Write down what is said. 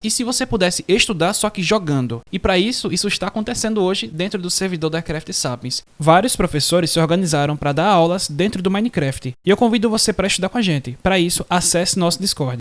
E se você pudesse estudar só que jogando? E para isso, isso está acontecendo hoje dentro do servidor da Craft Sapiens. Vários professores se organizaram para dar aulas dentro do Minecraft. E eu convido você para estudar com a gente. Para isso, acesse nosso Discord.